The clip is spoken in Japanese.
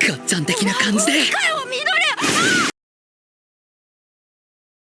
ガッチャン的な感じで。かよ